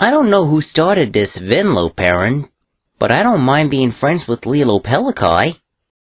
I don't know who started this Venlo Perrin, but I don't mind being friends with Lilo Pelikai.